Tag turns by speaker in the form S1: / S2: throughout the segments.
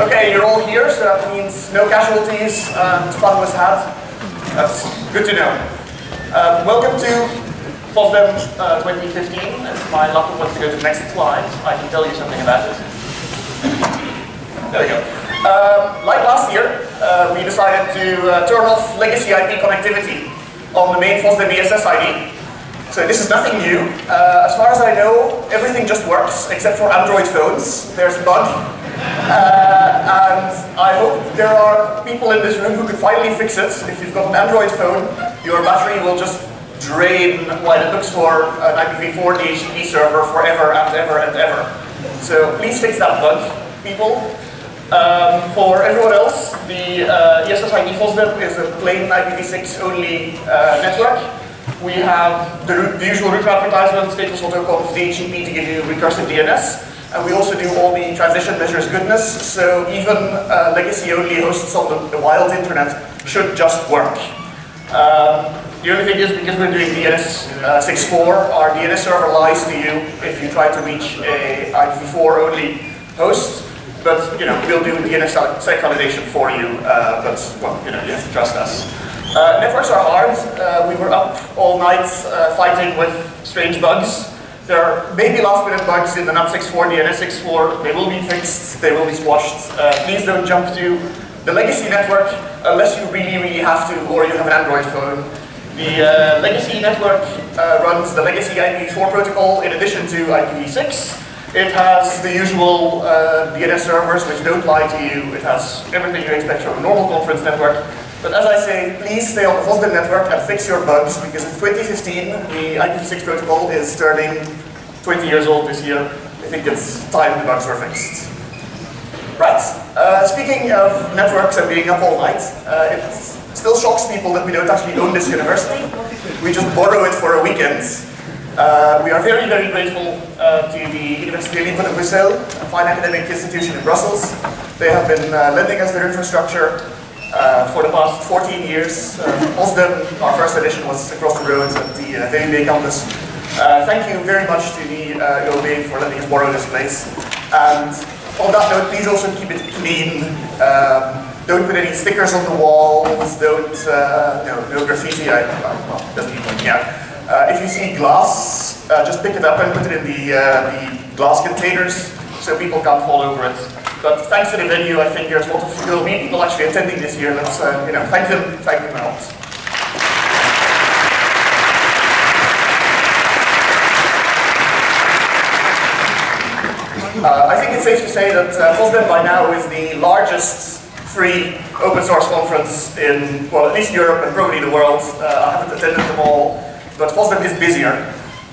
S1: Okay, you're all here, so that means no casualties and fun was had. That's good to know. Um, welcome to FOSDEM uh, 2015. If my laptop wants to go to the next slide, I can tell you something about it. There we go. Um, like last year, uh, we decided to uh, turn off legacy IP connectivity on the main FOSDEM ESS ID. So this is nothing new. Uh, as far as I know, everything just works, except for Android phones. There's a bug. Uh, and I hope there are people in this room who can finally fix it. If you've got an Android phone, your battery will just drain while it looks for an IPv4 DHCP server forever and ever and ever. So please fix that bug, people. Um, for everyone else, the uh, ESSID FOSDEM is a plain IPv6 only uh, network. We have the, the usual root advertisement, stateless autoconf DHCP to give you recursive DNS. And we also do all the transition measures goodness, so even uh, legacy-only hosts on the, the, wild internet should just work. Um, the only thing is, because we're doing DNS uh, 6.4, our DNS server lies to you if you try to reach a IPv4 only host. But you know, we'll do DNS sec validation for you. Uh, but well, you know, you have to trust us. Uh, networks are hard. We were up all night fighting with strange bugs. There are maybe last minute bugs in the NAT64, the DNS64. They will be fixed. They will be squashed. Uh, please don't jump to the legacy network unless you really, really have to, or you have an Android phone. The uh, legacy network uh, runs the legacy IPv4 protocol in addition to IPv6. It has the usual uh, DNS servers which don't lie to you. It has everything you expect from a normal conference network. But as I say, please stay on the FOSDEM network and fix your bugs because in 2015 the IPv6 protocol is turning 20 years old this year. I think it's time the bugs were fixed. Right, uh, speaking of networks and being up all night, uh, it still shocks people that we don't actually own this university. We just borrow it for a weekend. Uh, we are very, very grateful uh, to the Université Libre de Bruxelles, a fine academic institution in Brussels. They have been uh, lending us their infrastructure uh, for the past 14 years. Uh, our first edition, was across the road at the uh, campus. Uh, thank you very much to the uh, for letting us borrow this place. And on that note, please also keep it clean. Um, don't put any stickers on the walls, don't, uh, no, no graffiti, I, well, doesn't even out. Uh, if you see glass, uh, just pick it up and put it in the, uh, the glass containers so people can't fall over it. But thanks to the venue, I think there's a lot of people, people actually attending this year. Let's, uh, you know, thank them, thank them out. Uh, I think it's safe to say that uh, FOSDEM by now is the largest free open source conference in, well, at least Europe and probably the world. Uh, I haven't attended them all but FOSDEM is busier.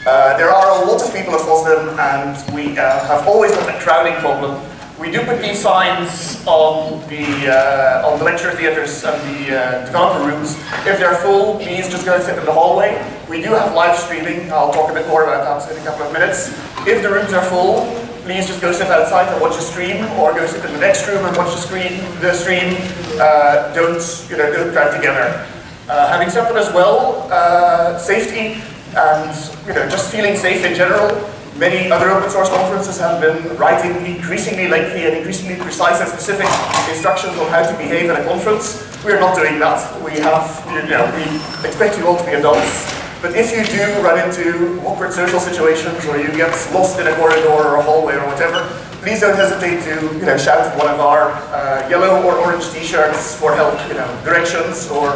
S1: Uh, there are a lot of people at FOSDEM and we uh, have always got a crowding problem. We do put these signs on the, uh, on the lecture theatres and the uh, developer rooms. If they're full, please just go and sit in the hallway. We do have live streaming. I'll talk a bit more about that in a couple of minutes. If the rooms are full, please just go sit outside and watch a stream, or go sit in the next room and watch the screen. The stream. Uh, don't you know? Don't crowd together. Uh, having said that as well, uh, safety and you know just feeling safe in general, many other open source conferences have been writing increasingly lengthy and increasingly precise and specific instructions on how to behave at a conference. We're not doing that. We have, you know, we expect you all to be adults. But if you do run into awkward social situations or you get lost in a corridor or a hallway or whatever, please don't hesitate to you know, shout one of our uh, yellow or orange t-shirts for help, you know, directions or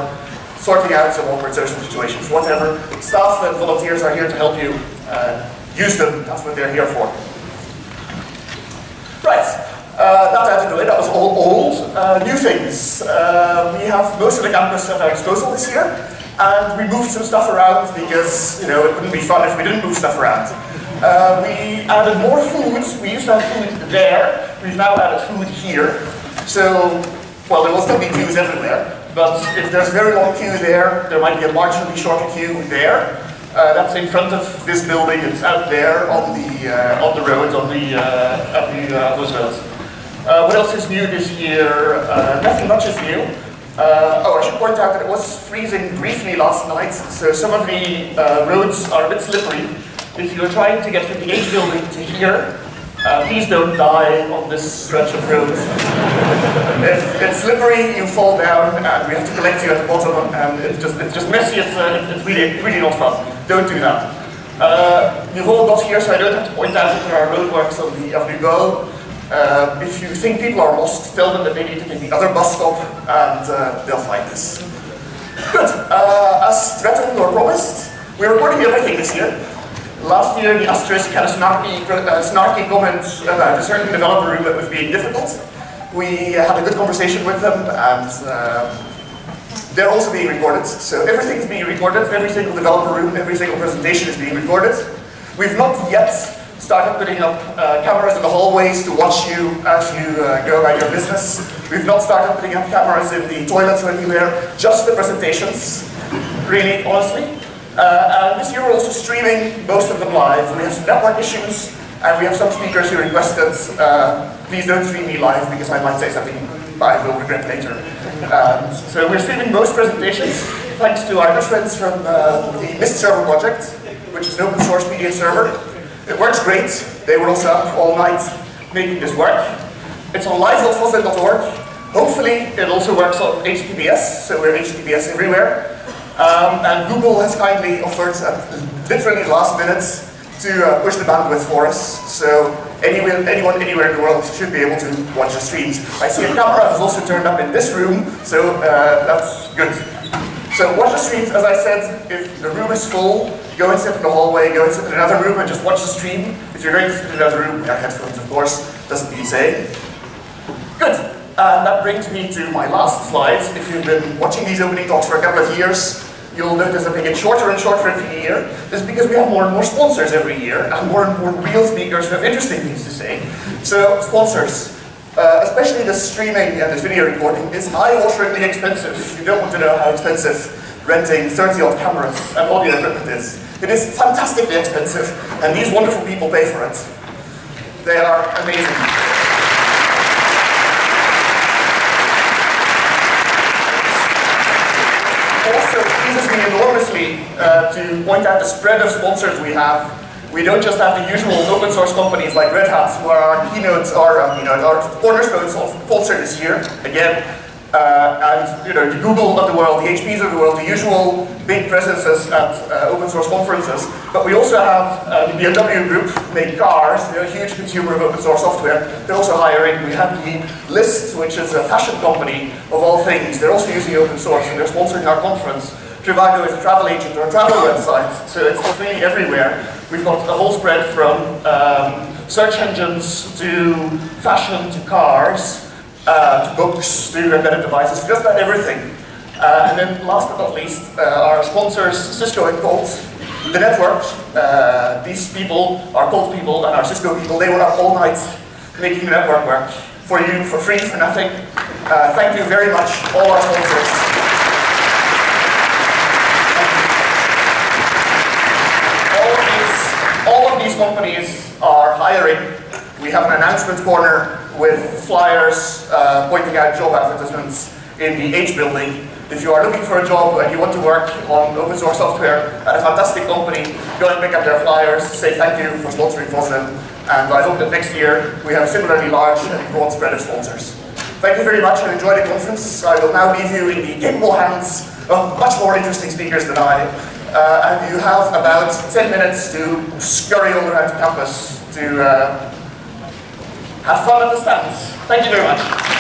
S1: sorting out some awkward social situations, whatever. Staff and volunteers are here to help you. Uh, use them, that's what they're here for. Right, uh, that out of the way, that was all old. Uh, new things. Uh, we have most of the campus at our disposal this year, and we moved some stuff around because, you know, it wouldn't be fun if we didn't move stuff around. Uh, we added more food. We used to have food there. We've now added food here. So, well, there will still be queues everywhere. But if there's a very long queue there, there might be a marginally shorter queue there. Uh, that's in front of this building. It's out there on the uh, on the road on the uh, the uh, Roosevelt. Uh, what else is new this year? Uh, nothing much is new. Uh, oh, I should point out that it was freezing briefly last night, so some of the roads are a bit slippery. If you're trying to get from the H building to here, Uh, please don't die on this stretch of road. if it's slippery, you fall down, and we have to collect you at the bottom, and it's just, it's just messy, it's, uh, it's really, really not fun. Don't do that. Uh, all got here, so I don't have to point out that there are roadworks on the Avenue Go. Uh, if you think people are lost, tell them that they need to take the other bus stop, and uh, they'll find us. Good. Uh, as threatened or promised, we're recording everything this year. Last year, the Asterisk had a snarky, uh, snarky comment about a certain developer that was being difficult. We had a good conversation with them, and uh, they're also being recorded. So everything is being recorded. Every single developer room, every single presentation is being recorded. We've not yet started putting up uh, cameras in the hallways to watch you as you uh, go about your business. We've not started putting up cameras in the toilets or anywhere, just the presentations, really, honestly. Uh, and this year we're also streaming most of them live. We have some network issues, and we have some speakers who requested, uh, please don't stream me live because I might say something I will regret later. Um, so we're streaming most presentations, thanks to our good friends from uh, the Mist server project, which is an open source media server. It works great. They were also up all night making this work. It's on live.fosdem.org. Hopefully it also works on HTTPS, so we're HTTPS everywhere. Um, and Google has kindly offered literally last minute to uh, push the bandwidth for us. So anyone, anyone anywhere in the world should be able to watch the streams. I see a camera has also turned up in this room, so uh, that's good. So watch the streams, as I said, if the room is full, go and sit in the hallway, go and sit in another room and just watch the stream. If you're going to sit in another room, have headphones of course, doesn't need saying. Good. And that brings me to my last slide. If you've been watching these opening talks for a couple of years, you'll notice that they get shorter and shorter every year. This is because we have more and more sponsors every year, and more and more real speakers who have interesting things to say. So, sponsors, uh, especially the streaming and this video recording, is high-wateringly expensive. You don't want to know how expensive renting 30-odd cameras and audio equipment is. It is fantastically expensive, and these wonderful people pay for it. They are amazing. also pleases me enormously uh, to point out the spread of sponsors we have. We don't just have the usual open source companies like Red Hat, who are our keynotes, our, um, you know, our cornerstones of Pulsar this year. Again, uh, and you know, the Google of the world, the HPs of the world, the usual big presences at uh, open source conferences. But we also have uh, the BMW group, make cars, they're a huge consumer of open source software. They're also hiring. We have the Lyst, which is a fashion company of all things. They're also using open source and they're sponsoring our conference. Trivago is a travel agent or a travel website, so it's really everywhere. We've got a whole spread from um, search engines to fashion to cars uh, to books, to embedded devices, just about everything. Uh, and then last but not least, uh, our sponsors, Cisco and Colt, the network. Uh, these people, our Colt people and our Cisco people, they were up all night making the network work for you, for free, for nothing. Uh, thank you very much, all our sponsors. All of these, all of these companies are hiring. We have an announcement corner with flyers uh, pointing out job advertisements in the H building. If you are looking for a job and you want to work on open source software at a fantastic company, go and pick up their flyers, say thank you for sponsoring FOSDEM, and I hope that next year we have a similarly large and broad spread of sponsors. Thank you very much and enjoy the conference. I will now leave you in the capable hands of much more interesting speakers than I. Uh, and you have about 10 minutes to scurry all around campus to uh, have fun at the stands. Thank you very much.